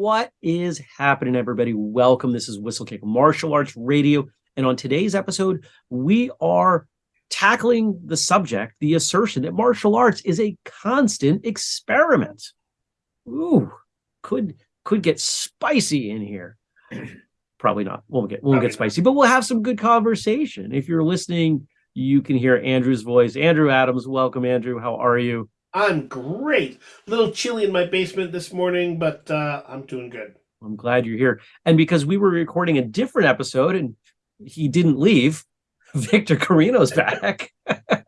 What is happening, everybody? Welcome. This is Whistlekick Martial Arts Radio. And on today's episode, we are tackling the subject, the assertion that martial arts is a constant experiment. Ooh, could could get spicy in here. Probably not. Won't get won't Probably get spicy, not. but we'll have some good conversation. If you're listening, you can hear Andrew's voice. Andrew Adams, welcome, Andrew. How are you? I'm great. A little chilly in my basement this morning, but uh, I'm doing good. I'm glad you're here. And because we were recording a different episode and he didn't leave, Victor Carino's back.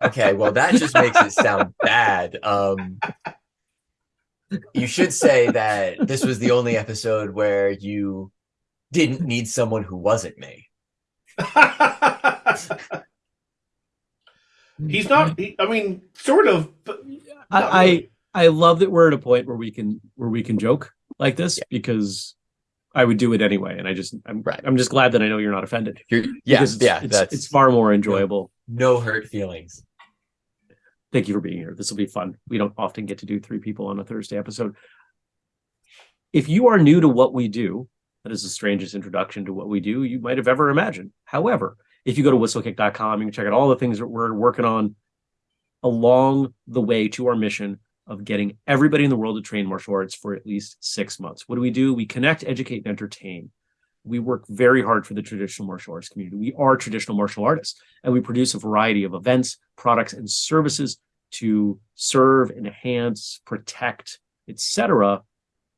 okay, well that just makes it sound bad. Um you should say that this was the only episode where you didn't need someone who wasn't me. He's not. He, I mean, sort of. But I, really. I I love that we're at a point where we can where we can joke like this yeah. because I would do it anyway, and I just I'm right. I'm just glad that I know you're not offended. You're, yeah, it's, yeah, it's, it's far more enjoyable. No, no hurt feelings. Thank you for being here. This will be fun. We don't often get to do three people on a Thursday episode. If you are new to what we do, that is the strangest introduction to what we do you might have ever imagined. However, if you go to whistlekick.com, you can check out all the things that we're working on along the way to our mission of getting everybody in the world to train martial arts for at least six months. What do we do? We connect, educate, and entertain. We work very hard for the traditional martial arts community. We are traditional martial artists, and we produce a variety of events, products, and services to serve, enhance, protect, etc.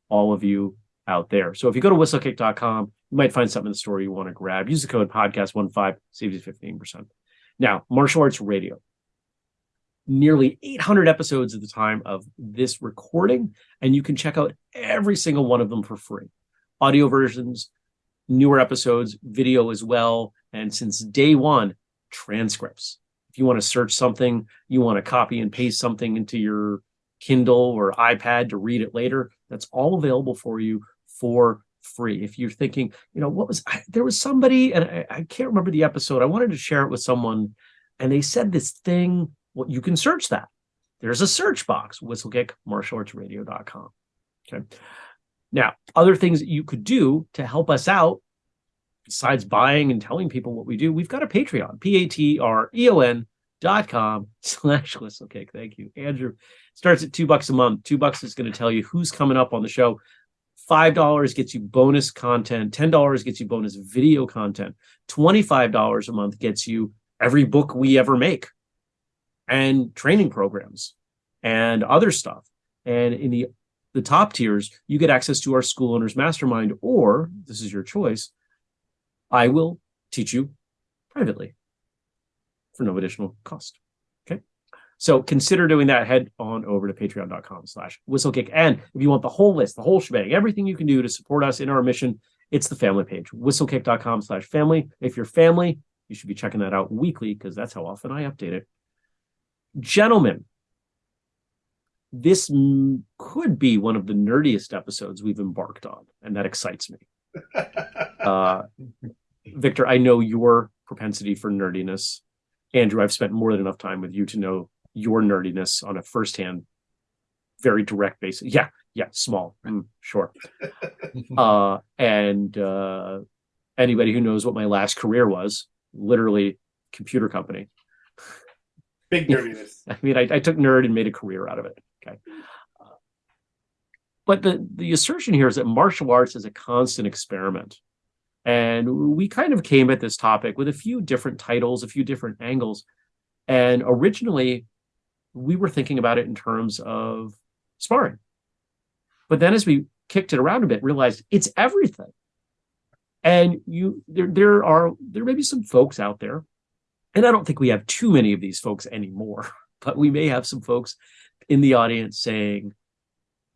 all of you out there. So if you go to whistlekick.com, you might find something in the store you want to grab. Use the code podcast15, saves you 15%. Now, martial arts radio. Nearly 800 episodes at the time of this recording, and you can check out every single one of them for free. Audio versions, newer episodes, video as well, and since day one, transcripts. If you want to search something, you want to copy and paste something into your Kindle or iPad to read it later, that's all available for you for free. If you're thinking, you know, what was I, there was somebody, and I, I, can't remember the episode. I wanted to share it with someone, and they said this thing. Well, you can search that. There's a search box, whistlekick martialartsradio.com. Okay. Now, other things that you could do to help us out, besides buying and telling people what we do, we've got a Patreon, P-A-T-R-E-O-N dot com slash whistlekick. Thank you. Andrew starts at two bucks a month. Two bucks is going to tell you who's coming up on the show. $5 gets you bonus content, $10 gets you bonus video content, $25 a month gets you every book we ever make and training programs and other stuff. And in the the top tiers, you get access to our school owners mastermind, or this is your choice. I will teach you privately for no additional cost. Okay. So consider doing that. Head on over to patreon.com slash whistlekick. And if you want the whole list, the whole shebang, everything you can do to support us in our mission, it's the family page, whistlekick.com slash family. If you're family, you should be checking that out weekly because that's how often I update it. Gentlemen, this could be one of the nerdiest episodes we've embarked on, and that excites me. uh, Victor, I know your propensity for nerdiness. Andrew, I've spent more than enough time with you to know your nerdiness on a firsthand, very direct basis. Yeah, yeah, small, mm, sure. uh, and uh, anybody who knows what my last career was, literally computer company. Big nerdiness. I mean, I, I, took nerd and made a career out of it. Okay. Uh, but the, the assertion here is that martial arts is a constant experiment. And we kind of came at this topic with a few different titles, a few different angles. And originally, we were thinking about it in terms of sparring. But then as we kicked it around a bit, realized it's everything. And you there there are there may be some folks out there, and I don't think we have too many of these folks anymore, but we may have some folks in the audience saying,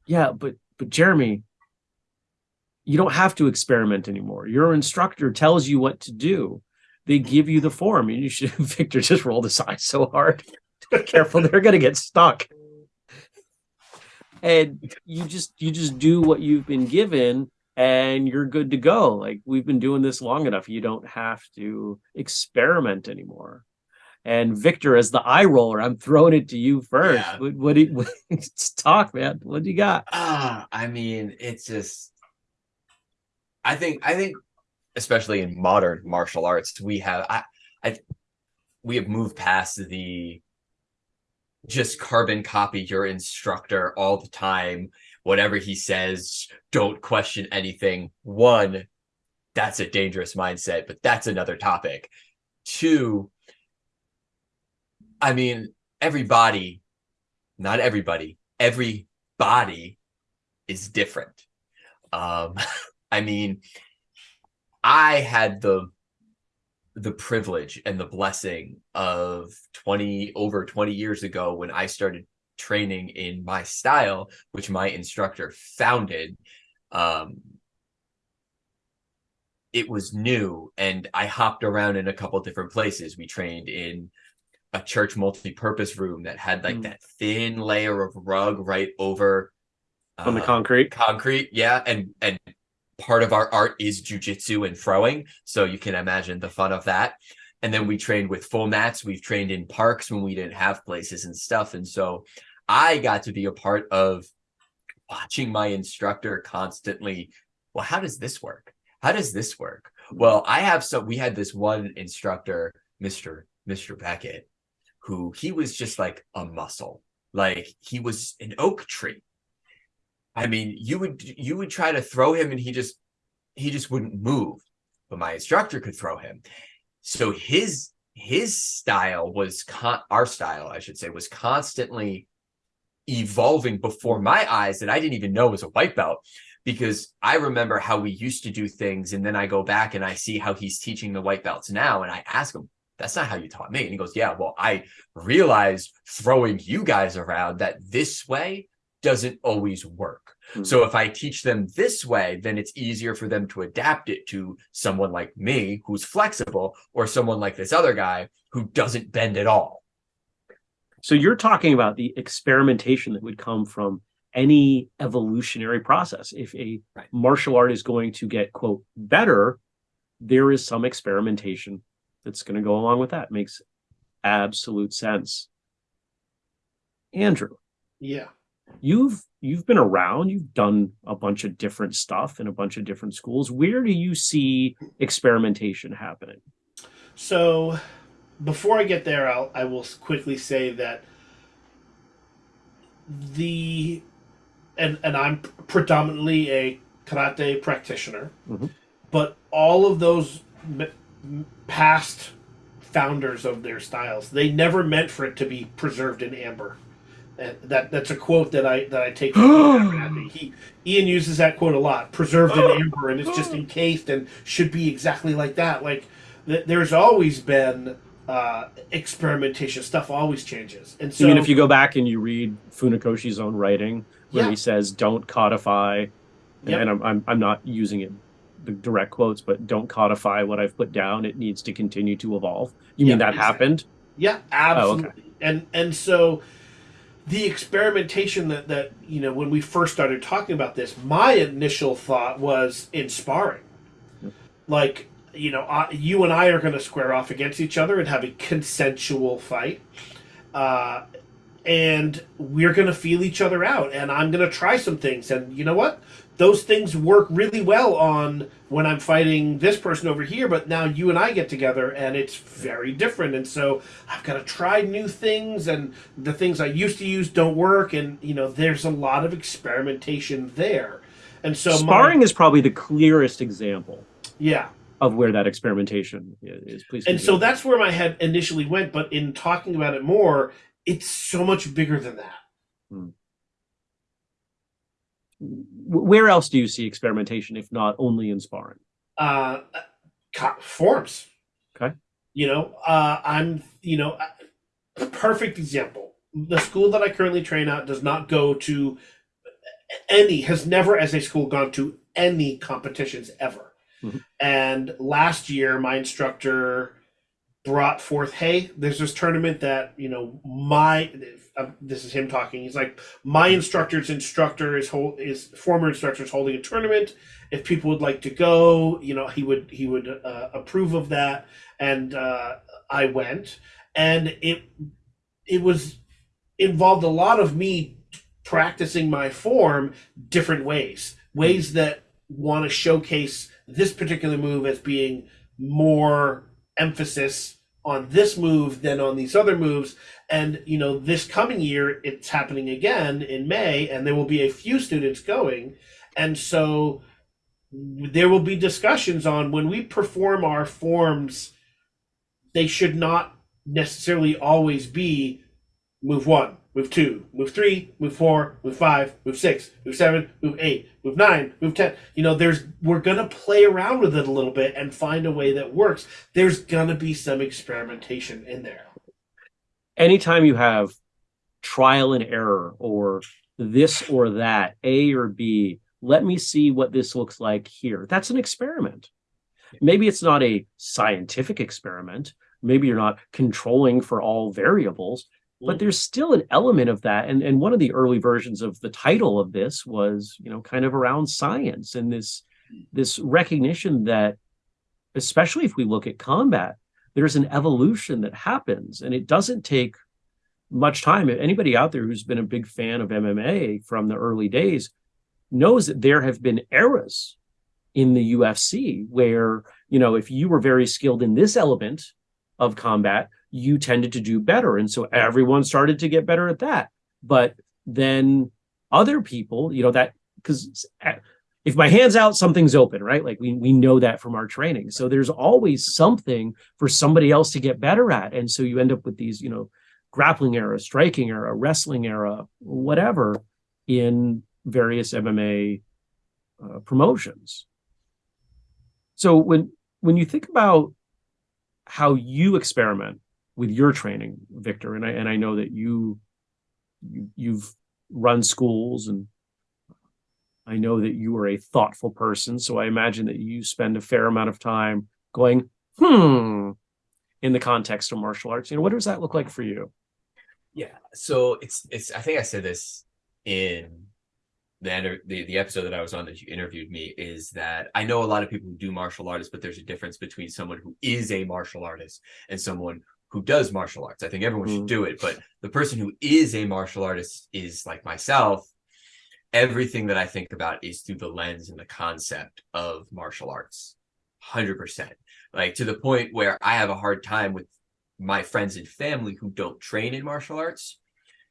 Yeah, but but Jeremy, you don't have to experiment anymore. Your instructor tells you what to do. They give you the form. And you should Victor just rolled his eyes so hard. careful, they're gonna get stuck. And you just you just do what you've been given and you're good to go. Like we've been doing this long enough. You don't have to experiment anymore. And Victor, as the eye roller, I'm throwing it to you first. Yeah. What, what, do you, what talk, man? What do you got? Ah, uh, I mean, it's just I think I think especially in modern martial arts, we have I I we have moved past the just carbon copy your instructor all the time. Whatever he says, don't question anything. One, that's a dangerous mindset, but that's another topic. Two, I mean, everybody, not everybody, every body is different. Um, I mean, I had the the privilege and the blessing of 20 over 20 years ago when I started training in my style, which my instructor founded. Um, it was new and I hopped around in a couple different places. We trained in a church multi-purpose room that had like Mm. that thin layer of rug right over On the uh, concrete. concrete yeah and and part of our art is jujitsu and throwing so you can imagine the fun of that and then we trained with full mats we've trained in parks when we didn't have places and stuff and so i got to be a part of watching my instructor constantly well how does this work how does this work well i have so we had this one instructor mr mr beckett who he was just like a muscle like he was an oak tree I mean, you would you would try to throw him and he just he just wouldn't move. But my instructor could throw him. So his his style was con- our style, I should say, was constantly evolving before my eyes that I didn't even know was a white belt because I remember how we used to do things and then I go back and I see how he's teaching the white belts now and I ask him that's not how you taught me and he goes yeah well I realized throwing you guys around that this way doesn't always work. Mhm. So if I teach them this way, then it's easier for them to adapt it to someone like me who's flexible or someone like this other guy who doesn't bend at all. So you're talking about the experimentation that would come from any evolutionary process. If a Right. martial art is going to get quote better, there is some experimentation that's going to go along with that. Makes absolute sense. Andrew, Yeah. you've you've been around, you've done a bunch of different stuff in a bunch of different schools. Where do you see experimentation happening? So, before I get there, I'll I will quickly say that the and and I'm predominantly a karate practitioner, Mhm. but all of those m- m- past founders of their styles, they never meant for it to be preserved in amber. And that that's a quote that I that I take from He Ian uses that quote a lot. Preserved in amber, and it's just encased and should be exactly like that. Like th- there's always been uh, experimentation. Stuff always changes, and so I mean, if you go back and you read Funakoshi's own writing, where Yeah. he says, "Don't codify," and, Yep. and I'm, I'm I'm not using it the direct quotes, but don't codify what I've put down. It needs to continue to evolve. You Yeah, mean that exactly. happened? Yeah, Oh, absolutely. And and so the experimentation that that you know when we first started talking about this, my initial thought was in sparring. Like you know, I, you and I are going to square off against each other and have a consensual fight. Uh, and we're going to feel each other out and I'm going to try some things and you know what? Those things work really well on when I'm fighting this person over here, but now you and I get together and it's very different. And so I've got to try new things and the things I used to use don't work. And, you know, there's a lot of experimentation there. And so, my- Sparring is probably the clearest example yeah. Of where that experimentation is. Please. And so that's where my head initially went. But in talking about it more, it's so much bigger than that. W- where else do you see experimentation, if not only in sparring? uh, forms. Okay. You know, uh, I'm, you know, a perfect example. The school that I currently train at does not go to any, has never as a school gone to any competitions ever. Mhm. And last year, my instructor brought forth, hey, there's this tournament that, you know, my, uh, this is him talking. He's like, my instructor's instructor is hold, is former instructor is holding a tournament. If people would like to go you know he would he would uh, approve of that. And uh, i went. And it it was involved a lot of me practicing my form different ways ways that want to showcase this particular move as being more emphasis on this move than on these other moves. And, you know, this coming year, it's happening again in May, and there will be a few students going. And so there will be discussions on when we perform our forms, they should not necessarily always be move one, move two, move three, move four, move five, move six, move seven, move eight, move nine, move ten. You know, there's we're gonna play around with it a little bit and find a way that works. There's gonna be some experimentation in there. Anytime you have trial and error or this or that, A or B, let me see what this looks like here. That's an experiment. Maybe it's not a scientific experiment. Maybe you're not controlling for all variables, but Mm. there's still an element of that. And, and one of the early versions of the title of this was, you know, kind of around science and this, this recognition that, especially if we look at combat, there's an evolution that happens and it doesn't take much time. Anybody out there who's been a big fan of MMA from the early days knows that there have been eras in the UFC where, you know, if you were very skilled in this element of combat, you tended to do better. And so everyone started to get better at that. But then other people, you know, that because if my hand's out, something's open, right? Like we, we know that from our training. So there's always something for somebody else to get better at. And so you end up with these, you know, grappling era, striking era, wrestling era, whatever in various MMA uh, promotions. So when when you think about how you experiment with your training, Victor, and I and I know that you, you you've run schools and I know that you are a thoughtful person, so I imagine that you spend a fair amount of time going, hmm, in the context of martial arts. You know, what does that look like for you? Yeah. So it's it's I think I said this in the, the the episode that I was on that you interviewed me is that I know a lot of people who do martial artists, but there's a difference between someone who is a martial artist and someone who does martial arts. I think everyone mm. should do it, but the person who is a martial artist is like myself. Everything that I think about is through the lens and the concept of martial arts. 100%. Like to the point where I have a hard time with my friends and family who don't train in martial arts.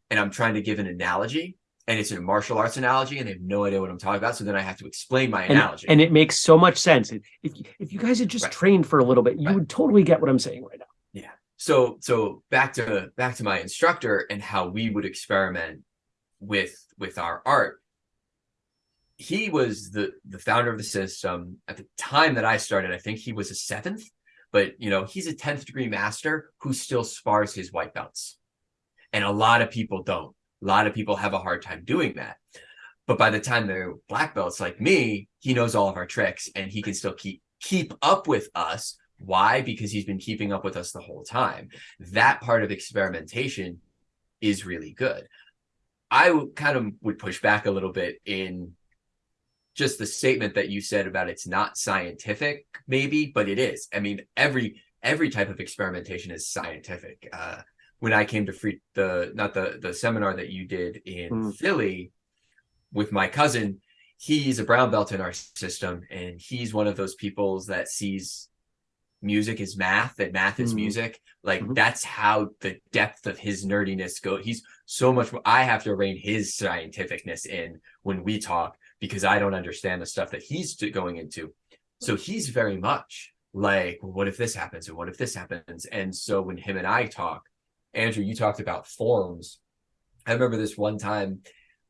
And I'm trying to give an analogy and it's a martial arts analogy and they have no idea what I'm talking about. So then I have to explain my analogy. And, and it makes so much sense. If, if you guys had just right. trained for a little bit, you right. would totally get what I'm saying right now. So, so back to, back to my instructor and how we would experiment with, with our art. He was the, the founder of the system at the time that I started. I think he was a seventh, but you know, he's a 10th degree master who still spars his white belts. And a lot of people don't. A lot of people have a hard time doing that. But by the time they're black belts like me, he knows all of our tricks and he can still keep keep up with us. Why? Because he's been keeping up with us the whole time. That part of experimentation is really good. I kind of would push back a little bit in just the statement that you said about it's not scientific, maybe, but it is. I mean, every every type of experimentation is scientific. Uh, when I came to free the not the the seminar that you did in mm. Philly with my cousin, he's a brown belt in our system, and he's one of those peoples that sees music is math and math is mm. music. Like mm -hmm. that's how the depth of his nerdiness go. He's so much. I have to rein his scientificness in when we talk because I don't understand the stuff that he's going into. So he's very much like, well, what if this happens? And what if this happens? And so when him and I talk, Andrew, you talked about forms. I remember this one time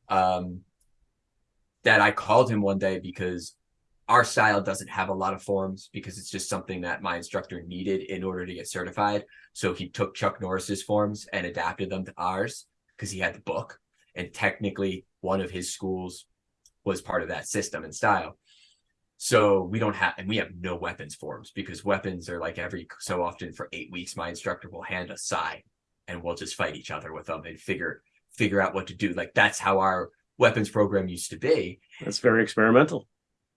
um, that I called him one day because our style doesn't have a lot of forms because it's just something that my instructor needed in order to get certified. So he took Chuck Norris's forms and adapted them to ours because he had the book. And technically, one of his schools was part of that system and style. So we don't have, and we have no weapons forms because weapons are like every so often for eight weeks, my instructor will hand us sai and we'll just fight each other with them and figure figure out what to do. Like that's how our weapons program used to be. That's very experimental.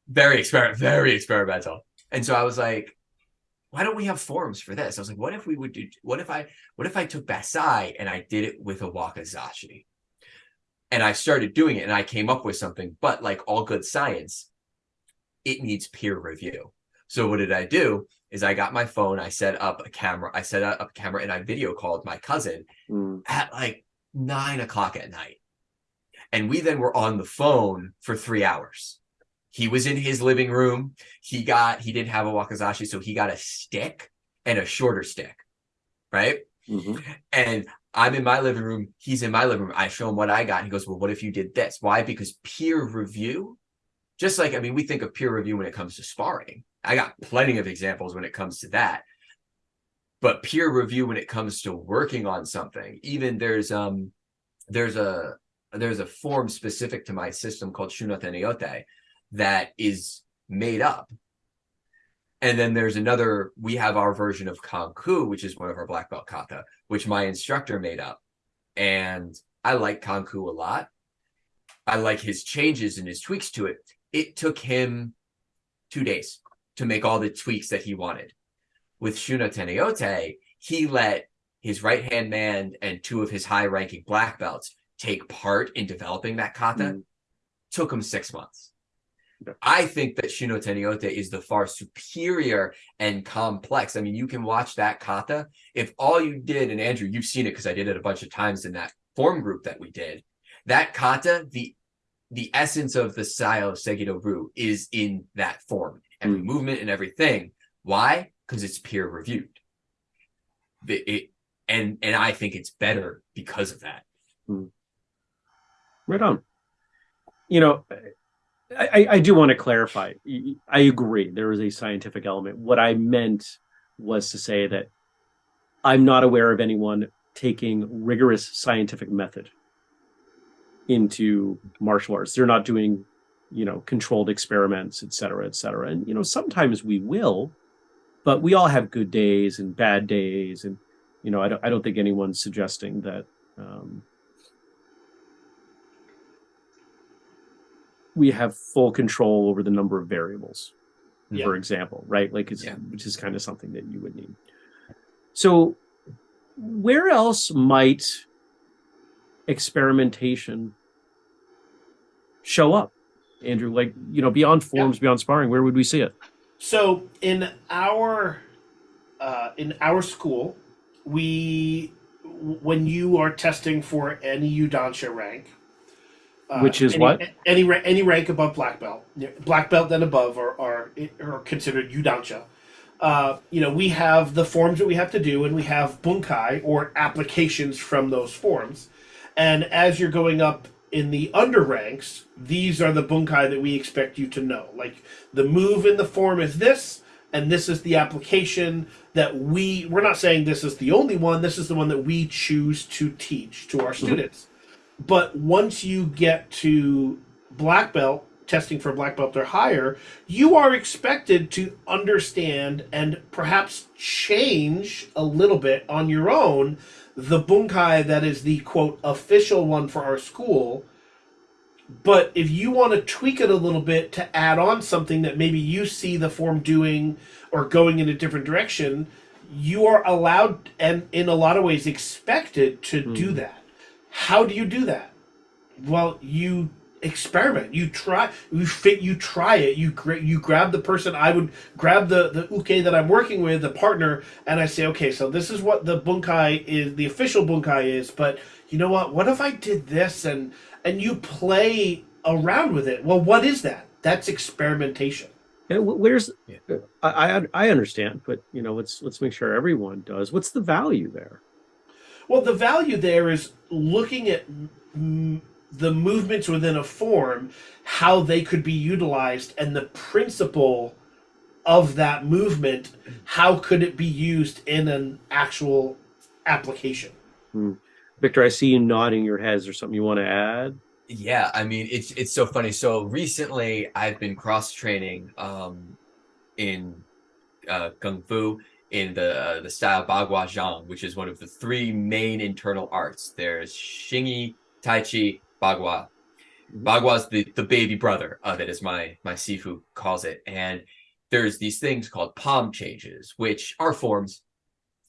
Very experiment, very experimental. And so I was like, why don't we have forms for this? I was like, what if we would do, what if I, what if I took Bassai and I did it with a Wakizashi? And I started doing it and I came up with something, but like all good science, it needs peer review. So what did I do? Is I got my phone, I set up a camera, I set up a camera and I video called my cousin Mm, at like nine o'clock at night. And we then were on the phone for three hours. He was in his living room. He got, he didn't have a Wakizashi, so he got a stick and a shorter stick, right? mhm. And I'm in my living room. He's in my living room. I show him what I got. And he goes, Well, what if you did this? Why? Because peer review, just like, I mean, we think of peer review when it comes to sparring. I got plenty of examples when it comes to that. But peer review when it comes to working on something, even there's um there's a there's a form specific to my system called Shunoteneyote that is made up. And then there's another, we have our version of Kanku, which is one of our black belt kata, which my instructor made up. And I like Kanku a lot. I like his changes and his tweaks to it. It took him two days to make all the tweaks that he wanted. With Shuna Teneyote, he let his right hand man and two of his high ranking black belts take part in developing that kata. Mm. Took him six months. I think that Shino Tenyote is the far superior and complex. I mean, you can watch that kata. If all you did, and Andrew, you've seen it because I did it a bunch of times in that form group that we did. That kata, the the essence of the style of Segido Ru is in that form, every Mm. movement and everything. Why? Because it's peer reviewed. The, it and and I think it's better because of that. Right on. You know, I, I, do want to clarify. I agree. There is a scientific element. What I meant was to say that I'm not aware of anyone taking rigorous scientific method into martial arts. They're not doing, you know, controlled experiments, et cetera, et cetera. And, you know, sometimes we will, but we all have good days and bad days. And, you know, I don't, I don't think anyone's suggesting that, um, we have full control over the number of variables, Yeah. for example, right? Like, it's, Yeah. which is kind of something that you would need. So, where else might experimentation show up, Andrew? Like, you know, beyond forms, beyond sparring, where would we see it? So in our uh, in our school, we when you are testing for any Yudansha rank, Which is any, what? any any rank above black belt, black belt and above are are, are considered Yudansha. Uh, you know, we have the forms that we have to do, and we have bunkai or applications from those forms. And as you're going up in the under ranks, these are the bunkai that we expect you to know. Like the move in the form is this, and this is the application that we we're not saying this is the only one, this is the one that we choose to teach to our students. But once you get to black belt, testing for black belt or higher, you are expected to understand and perhaps change a little bit on your own the bunkai that is the quote official one for our school. But if you want to tweak it a little bit to add on something that maybe you see the form doing or going in a different direction, you are allowed and in a lot of ways expected to do hmm. that. How do you do that? Well, you experiment. You try. You fit. You try it. You gra- you grab the person. I would grab the the uke that I'm working with, the partner, and I say, okay, so this is what the bunkai is. The official bunkai is, but you know what? What if I did this and and you play around with it? Well, what is that? That's experimentation. Yeah, where's Yeah. I, I I understand, but you know, let's let's make sure everyone does. What's the value there? Well, the value there is looking at the movements within a form, how they could be utilized, and the principle of that movement. How could it be used in an actual application? Victor, I see you nodding your head. Is there something you want to add? Yeah, I mean it's it's so funny. So recently I've been cross training um in uh kung fu in the uh, the style Bagua Zhang, which is one of the three main internal arts. There's Xingyi, Tai Chi, Bagua. Bagua's the the baby brother of it, as my my sifu calls it. And there's these things called palm changes, which are forms.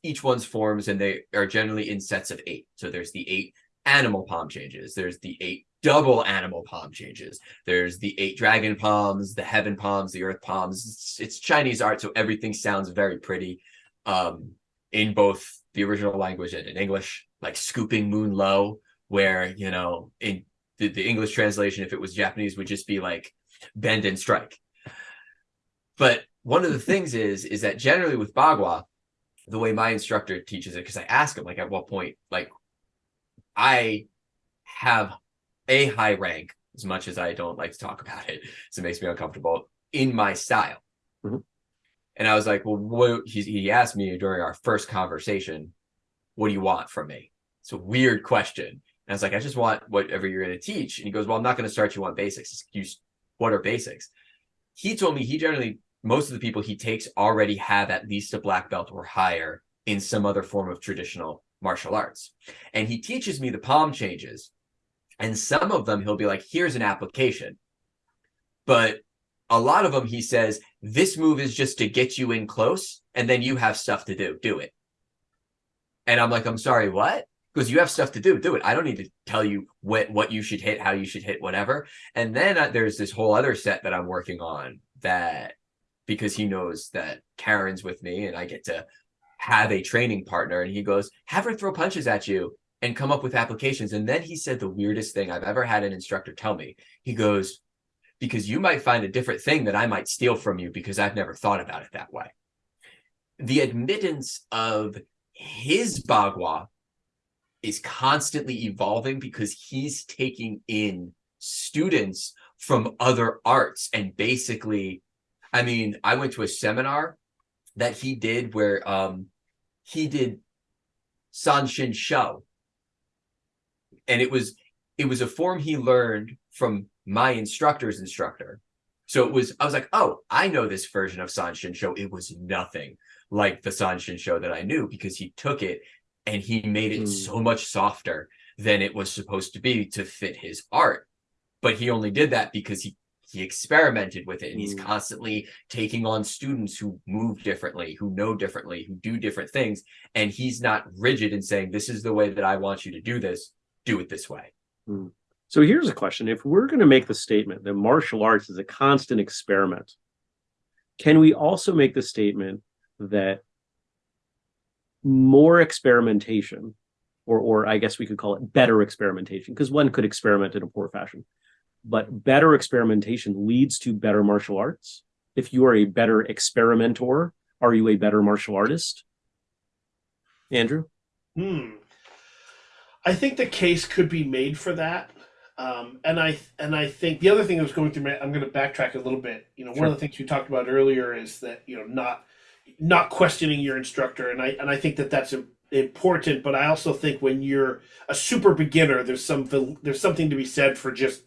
Each one's forms, and they are generally in sets of eight. So there's the eight animal palm changes. There's the eight double animal palm changes. There's the eight dragon palms, the heaven palms, the earth palms. It's, it's Chinese art, so everything sounds very pretty um, in both the original language and in English, like scooping moon low, where, you know, in the, the English translation, if it was Japanese, would just be like bend and strike. But one of the things is, is that generally with Bagua, the way my instructor teaches it, because I ask him, like, at what point, like, I have a high rank, as much as I don't like to talk about it, so it makes me uncomfortable, in my style. Mhm. And I was like, well, what he, he asked me during our first conversation, what do you want from me? It's a weird question. And I was like, I just want whatever you're going to teach. And he goes, well, I'm not going to start you on basics. Just use what are basics? He told me he generally, most of the people he takes already have at least a black belt or higher in some other form of traditional martial arts. And he teaches me the palm changes. And some of them he'll be like, here's an application. But a lot of them he says, this move is just to get you in close and then you have stuff to do. Do it. And I'm like, I'm sorry, what? Because you have stuff to do. Do it. I don't need to tell you what, what you should hit, how you should hit, whatever. And then uh, there's this whole other set that I'm working on that because he knows that Karen's with me and I get to have a training partner. And he goes, have her throw punches at you and come up with applications. And then he said the weirdest thing I've ever had an instructor tell me. He goes, because you might find a different thing that I might steal from you because I've never thought about it that way. The admittance of his Bagua is constantly evolving because he's taking in students from other arts and basically, I mean, I went to a seminar that he did where um, he did San Sanshin Shou. And it was it was a form he learned from my instructor's instructor. So it was, I was like, oh, I know this version of Sanshin Shou. It was nothing like the Sanshin Shou that I knew because he took it and he made it Mm. so much softer than it was supposed to be to fit his art. But he only did that because he he experimented with it and he's Mm. constantly taking on students who move differently, who know differently, who do different things. And he's not rigid in saying, this is the way that I want you to do this, do it this way. So here's a question. If we're going to make the statement that martial arts is a constant experiment, can we also make the statement that more experimentation, or, or I guess we could call it better experimentation, because one could experiment in a poor fashion, but better experimentation leads to better martial arts? If you are a better experimenter, are you a better martial artist? Andrew? Hmm. I think the case could be made for that. Um, and I and I think the other thing I was going through, my- I'm going to backtrack a little bit. You know, one of the things we talked about earlier is that you know not not questioning your instructor, and I and I think that that's im- important. But I also think when you're a super beginner, there's some there's something to be said for just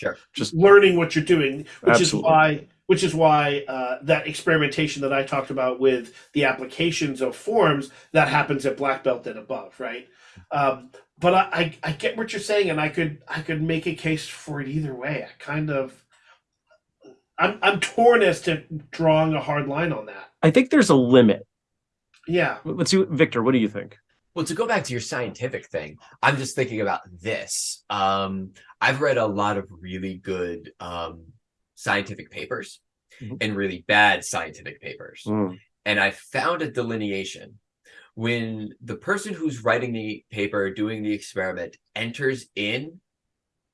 Sure. Just learning what you're doing, which is why which is why uh, that experimentation that I talked about with the applications of forms that happens at black belt and above, right? Um, but I, I I get what you're saying, and I could I could make a case for it either way. I kind of I'm I'm torn as to drawing a hard line on that. I think there's a limit. Yeah. Let's see, Victor, what do you think? Well, to go back to your scientific thing, I'm just thinking about this. Um, I've read a lot of really good um, scientific papers Mhm. and really bad scientific papers. Mm. And I found a delineation when the person who's writing the paper, doing the experiment, enters in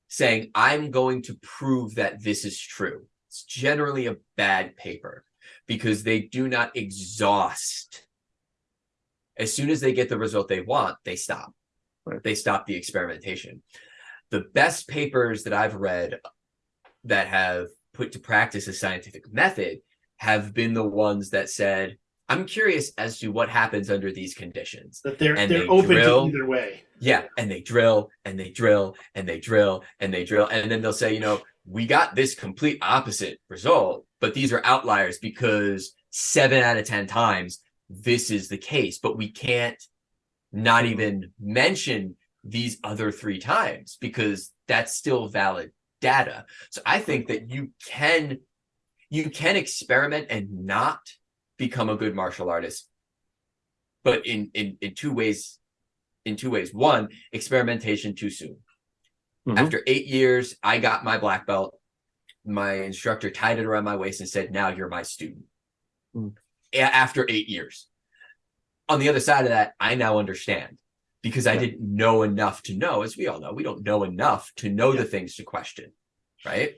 saying, I'm going to prove that this is true. It's generally a bad paper because they do not exhaust. As soon as they get the result they want, they stop. Right. They stop the experimentation. The best papers that I've read that have put to practice a scientific method have been the ones that said, I'm curious as to what happens under these conditions. That they're And they're they open drill. to either way. Yeah, and they drill and they drill and they drill and they drill. And then they'll say, you know, we got this complete opposite result, but these are outliers because seven out of 10 times this is the case, but we can't not mm-hmm. even mention these other three times because that's still valid data. So I think that you can you can experiment and not become a good martial artist, but in in in two ways in two ways. One, experimentation too soon. Mhm. After eight years, I got my black belt. My instructor tied it around my waist and said, Now you're my student. Mm. After eight years. On the other side of that, I now understand because I didn't know enough to know, as we all know, we don't know enough to know Yeah. the things to question. Right.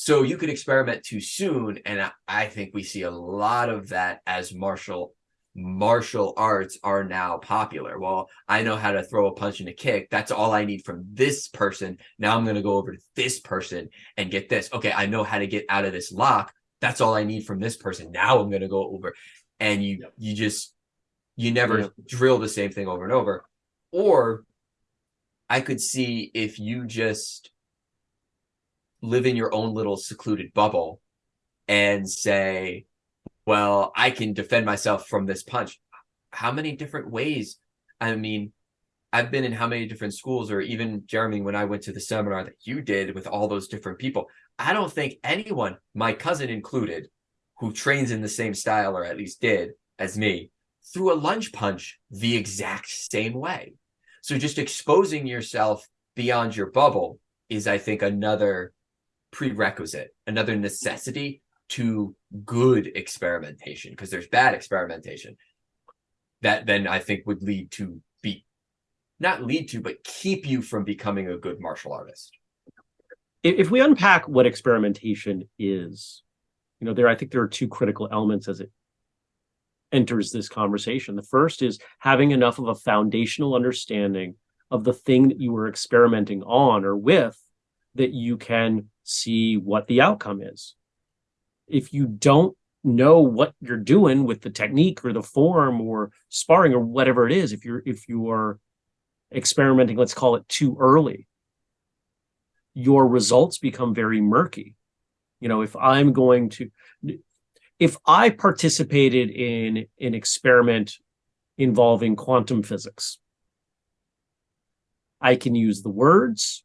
So you could experiment too soon. And I, think we see a lot of that as martial martial arts are now popular. Well, I know how to throw a punch and a kick. That's all I need from this person. Now I'm going to go over to this person and get this. Okay, I know how to get out of this lock. That's all I need from this person. Now I'm going to go over and you Yep. you just you never Yeah. drill the same thing over and over. Or I could see if you just live in your own little secluded bubble and say, well, I can defend myself from this punch. How many different ways? I mean, I've been in how many different schools, or even Jeremy, when I went to the seminar that you did with all those different people, I don't think anyone, my cousin included, who trains in the same style or at least did as me, threw a lunge punch the exact same way. So just exposing yourself beyond your bubble is, I think, another prerequisite, another necessity to good experimentation, because there's bad experimentation that then I think would lead to be not lead to, but keep you from becoming a good martial artist. if, we unpack what experimentation is, you know, there I think there are two critical elements as it enters this conversation. The first is having enough of a foundational understanding of the thing that you were experimenting on or with that you can see what the outcome is. If you don't know what you're doing with the technique or the form or sparring or whatever it is, if you're if you are experimenting, let's call it too early, your results become very murky. You know, if I'm going to, if I participated in an experiment involving quantum physics, I can use the words,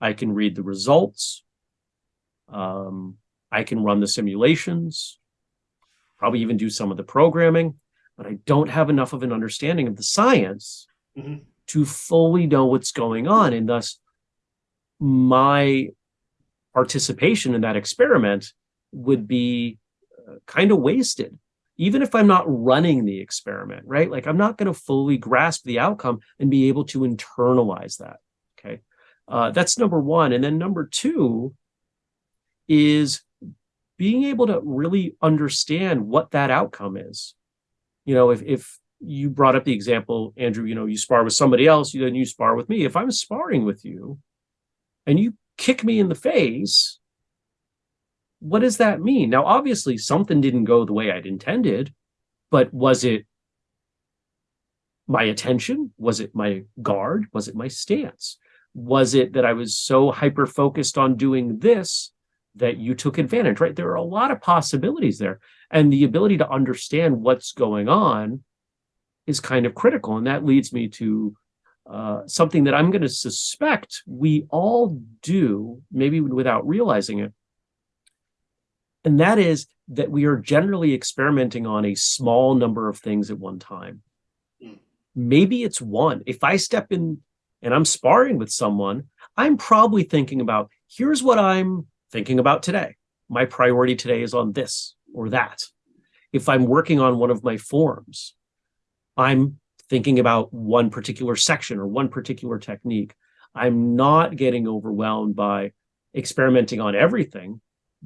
I can read the results, um, I can run the simulations, probably even do some of the programming, but I don't have enough of an understanding of the science Mhm. to fully know what's going on. And thus, my participation in that experiment would be uh, kind of wasted even if i'm not running the experiment right like i'm not going to fully grasp the outcome and be able to internalize that okay uh, that's number one and then number two is being able to really understand what that outcome is you know if if you brought up the example andrew you know you spar with somebody else you then you spar with me if i'm sparring with you and you kick me in the face, what does that mean? Now, obviously, something didn't go the way I'd intended, but was it my attention? Was it my guard? Was it my stance? Was it that I was so hyper focused on doing this that you took advantage, right? There are a lot of possibilities there. And the ability to understand what's going on is kind of critical. And that leads me to uh, something that I'm going to suspect we all do, maybe without realizing it. And that is that we are generally experimenting on a small number of things at one time. Mm. Maybe it's one. If I step in and I'm sparring with someone, I'm probably thinking about here's what I'm thinking about today. My priority today is on this or that. If I'm working on one of my forms, I'm thinking about one particular section or one particular technique. I'm not getting overwhelmed by experimenting on everything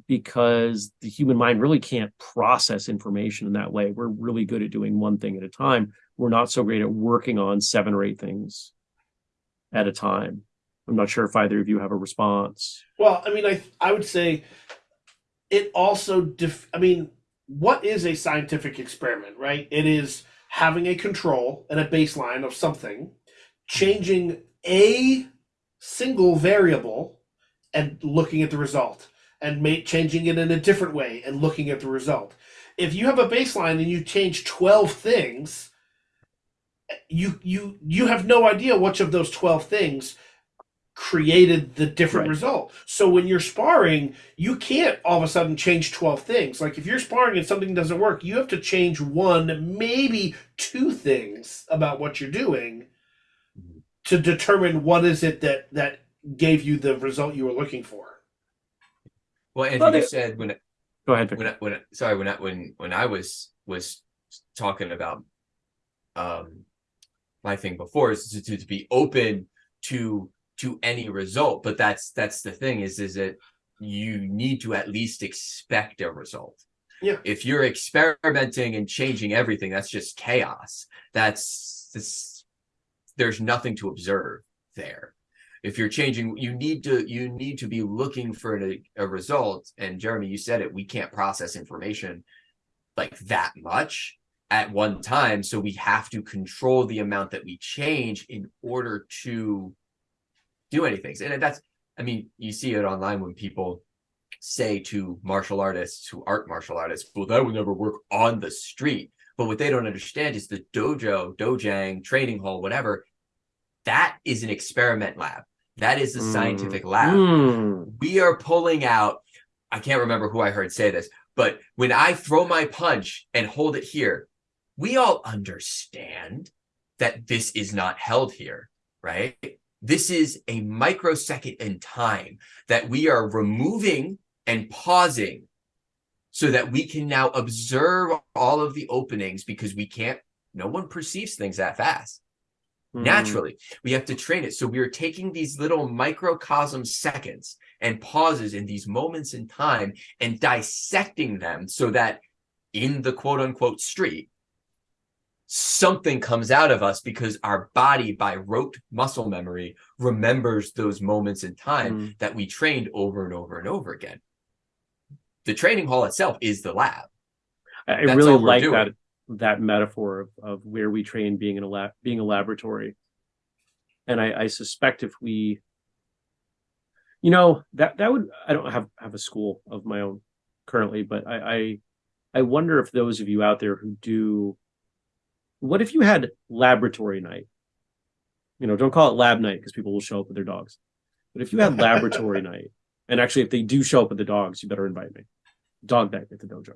because the human mind really can't process information in that way. We're really good at doing one thing at a time. We're not so great at working on seven or eight things at a time. I'm not sure if either of you have a response. Well, I mean, I I would say it also. Def- I mean, what is a scientific experiment? Right? It is having a control and a baseline of something, changing a single variable, and looking at the result, and changing it in a different way and looking at the result. If you have a baseline and you change twelve things, you you you have no idea which of those twelve things created the different Right. result. So when you're sparring, you can't all of a sudden change 12 things. Like if you're sparring and something doesn't work, you have to change one, maybe two things about what you're doing to determine what is it that that gave you the result you were looking for. Well, Andrew, Well, you said when it, Go ahead, when I, when I, sorry when I when when I was was talking about um my thing before is to, to, to be open to to any result, but that's that's the thing is is that you need to at least expect a result. Yeah. If you're experimenting and changing everything, that's just chaos. That's this there's nothing to observe there if you're changing you need to you need to be looking for a, a result and jeremy you said it we can't process information like that much at one time so we have to control the amount that we change in order to do anything. And that's i mean you see it online when people say to martial artists who aren't martial artists well that would never work on the street. But what they don't understand is the dojo dojang training hall whatever that is an experiment lab. That is a Mm. scientific lab. Mm. we are pulling out i can't remember who i heard say this but when i throw my punch and hold it here we all understand that this is not held here right this is a microsecond in time that we are removing and pausing so that we can now observe all of the openings because we can't no one perceives things that fast Mm. naturally we have to train it so we are taking these little microcosm seconds and pauses in these moments in time and dissecting them so that in the quote unquote street something comes out of us because our body by rote muscle memory remembers those moments in time Mm. that we trained over and over and over again the training hall itself is the lab I That's really like doing. that that metaphor of, of where we train being in a lab being a laboratory. And I, I suspect if we you know, that that would I don't have have a school of my own currently, but I I, I wonder if those of you out there who do what if you had laboratory night? You know, don't call it lab night because people will show up with their dogs. But if you had laboratory night, and actually if they do show up with the dogs, you better invite me. Dog night at the dojo.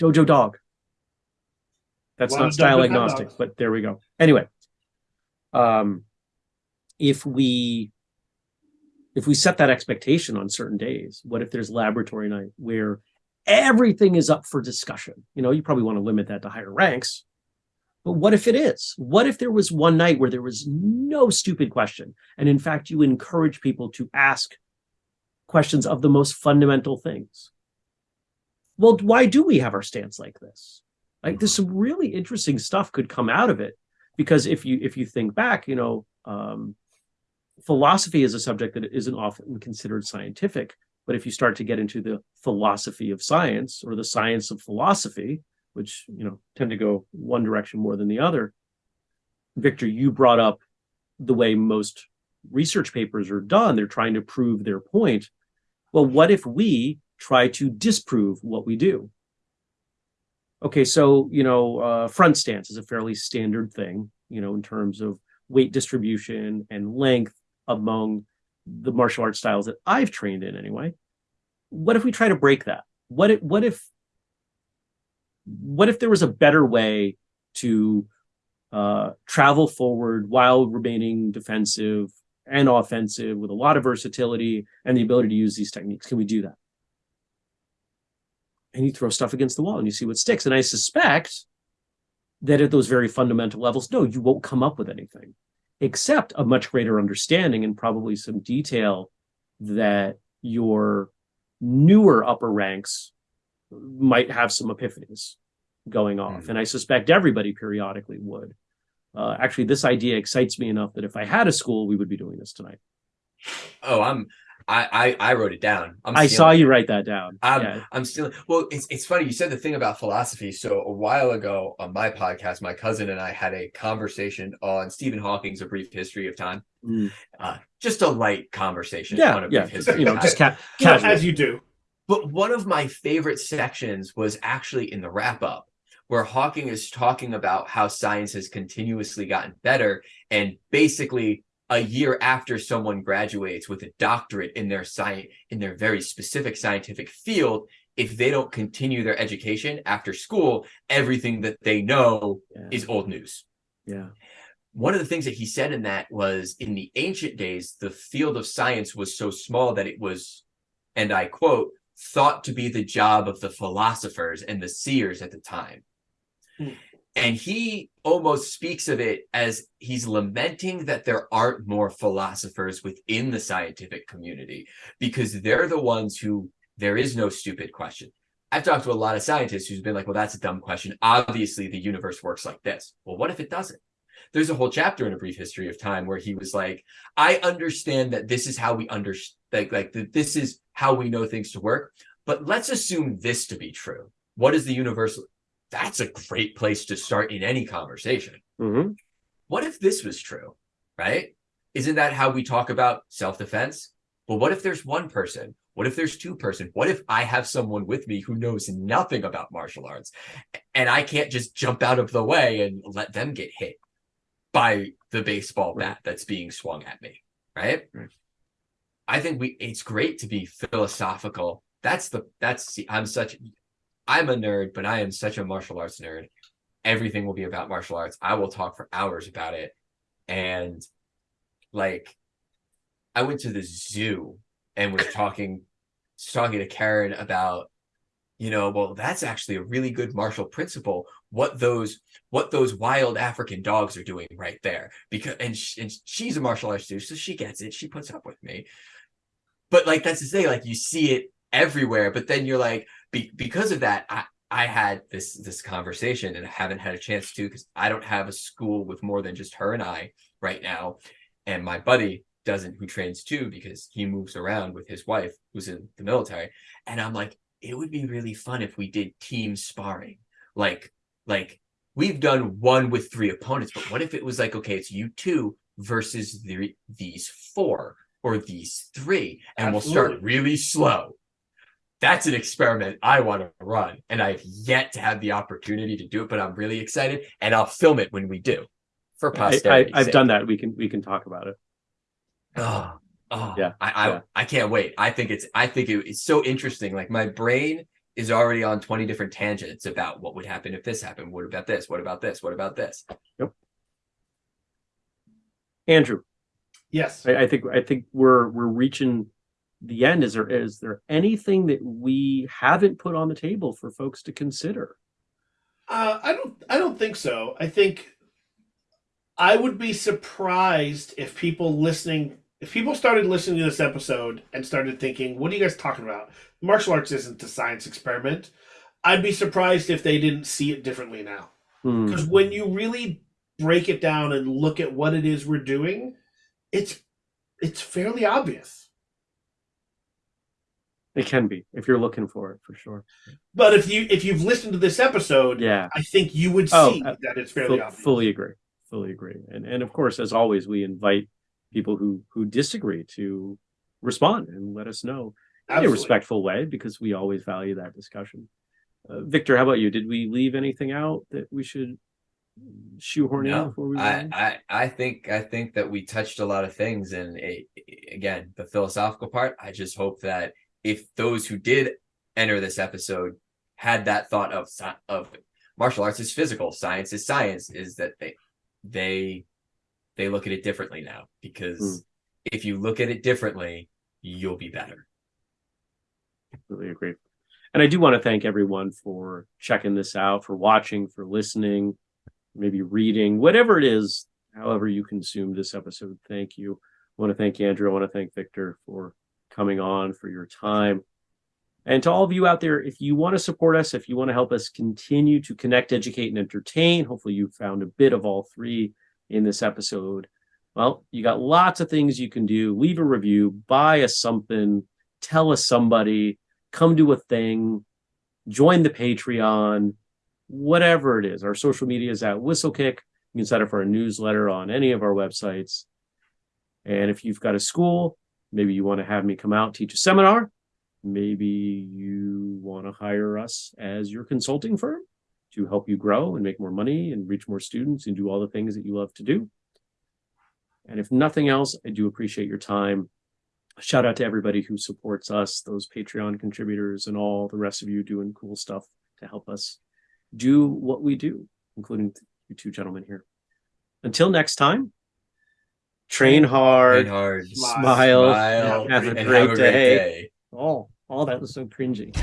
Dojo dog. That's not style agnostic, but there we go. Anyway, um, if we if we set that expectation on certain days, what if there's laboratory night where everything is up for discussion? You know, you probably want to limit that to higher ranks. But what if it is? What if there was one night where there was no stupid question? And in fact, you encourage people to ask questions of the most fundamental things. Well, why do we have our stance like this? Like there's some really interesting stuff could come out of it. Because if you if you think back, you know, um, philosophy is a subject that isn't often considered scientific. But if you start to get into the philosophy of science or the science of philosophy, which you know tend to go one direction more than the other, Victor, you brought up the way most research papers are done. They're trying to prove their point. Well, what if we try to disprove what we do? Okay, so you know, uh, front stance is a fairly standard thing, you know, in terms of weight distribution and length among the martial arts styles that I've trained in anyway. What if we try to break that? What if what if what if there was a better way to uh, travel forward while remaining defensive and offensive with a lot of versatility and the ability to use these techniques? Can we do that? And you throw stuff against the wall and you see what sticks. And I suspect that at those very fundamental levels, no, you won't come up with anything except a much greater understanding and probably some detail that your newer upper ranks might have some epiphanies going off. Mhm. And I suspect everybody periodically would. Uh, actually, this idea excites me enough that if I had a school, we would be doing this tonight. oh i'm i i, I wrote it down I'm I saw it. you write that down. I'm, yeah. I'm still well. It's it's funny you said the thing about philosophy. So a while ago on my podcast, my cousin and I had a conversation on Stephen Hawking's A Brief History of Time. Mm. Uh, just a light conversation Yeah, yeah. You know, just ca- as you do. But one of my favorite sections was actually in the wrap up, where Hawking is talking about how science has continuously gotten better, and basically a year after someone graduates with a doctorate in their science in their very specific scientific field if they don't continue their education after school everything that they know Yeah. is old news yeah. one of the things that he said in that was in the ancient days, the field of science was so small that it was, and I quote, thought to be the job of the philosophers and the seers at the time. Hmm. And he almost speaks of it as he's lamenting that there aren't more philosophers within the scientific community because they're the ones who there is no stupid question. I've talked to a lot of scientists who's been like, well, that's a dumb question. Obviously, the universe works like this. Well, what if it doesn't? There's a whole chapter in a brief history of time where he was like, I understand that this is how we understand, like, like that this is how we know things to work, but let's assume this to be true. What is the universal That's a great place to start in any conversation. Mhm. What if this was true, right? Isn't that how we talk about self-defense? Well, what if there's one person? What if there's two person? What if I have someone with me who knows nothing about martial arts and I can't just jump out of the way and let them get hit by the baseball bat that's being swung at me, right? Right. I think we it's great to be philosophical. That's the that's see, I'm such I'm a nerd, but I am such a martial arts nerd. Everything will be about martial arts. I will talk for hours about it. And like I went to the zoo and was talking talking to Karen about you know well that's actually a really good martial principle what those what those wild african dogs are doing right there because and, and she's a martial arts too so she gets it she puts up with me. But like that's to say like you see it everywhere but then you're like be, because of that i i had this this conversation and i haven't had a chance to because i don't have a school with more than just her and i right now and my buddy doesn't who trains too because he moves around with his wife who's in the military and i'm like it would be really fun if we did team sparring like like we've done one with three opponents but what if it was like okay it's you two versus the, these four or these three and we'll start really slow that's an experiment i want to run and i've yet to have the opportunity to do it but i'm really excited and i'll film it when we do for I, I, posterity I've done that. We can we can talk about it. Oh, oh Yeah, I, I, yeah. I can't wait. I think it's, I think it, it's so interesting. Like my brain is already on 20 different tangents about what would happen if this happened. What about this? What about this? What about this? Yep. Andrew, Yes. I, I think I think we're we're reaching the end. Is there is there anything that we haven't put on the table for folks to consider? Uh, I don't. I don't think so. I think I would be surprised if people listening, if people started listening to this episode and started thinking, "What are you guys talking about? Martial arts isn't a science experiment." I'd be surprised if they didn't see it differently now. Hmm. Because when you really break it down and look at what it is we're doing, it's it's fairly obvious. It can be if you're looking for it for sure. But if you if you've listened to this episode, Yeah, I think you would Oh, see uh, that it's fairly fu- obvious. fully agree. Fully agree. And and of course, as always, we invite people who who disagree to respond and let us know in a respectful way because we always value that discussion. Uh, Victor, how about you? Did we leave anything out that we should shoehorn in No, before we? I. I, I think, I think that we touched a lot of things and it, again, the philosophical part, I just hope that if those who did enter this episode had that thought of, of martial arts is physical, science is science, is that they, they, they look at it differently now because Hmm. if you look at it differently, you'll be better. completely agree. And I do want to thank everyone for checking this out, for watching, for listening, maybe reading, whatever it is, however you consume this episode. Thank you. I want to thank Andrew. I want to thank Victor for coming on, for your time. And to all of you out there, if you want to support us, if you want to help us continue to connect, educate, and entertain, hopefully you found a bit of all three in this episode. Well, you got lots of things you can do. Leave a review, buy us something, tell us somebody, come do a thing, join the Patreon, whatever it is. Our social media is at Whistlekick. You can sign up for a newsletter on any of our websites. And if you've got a school, maybe you want to have me come out teach a seminar. Maybe you want to hire us as your consulting firm to help you grow and make more money and reach more students and do all the things that you love to do. And if nothing else, I do appreciate your time shout out to everybody who supports us, those Patreon contributors, and all the rest of you doing cool stuff to help us do what we do, including you two gentlemen here. Until next time, train hard. Train hard, Smile. Smile. smile, Have a great have a great day. day. Oh, all that was so cringy.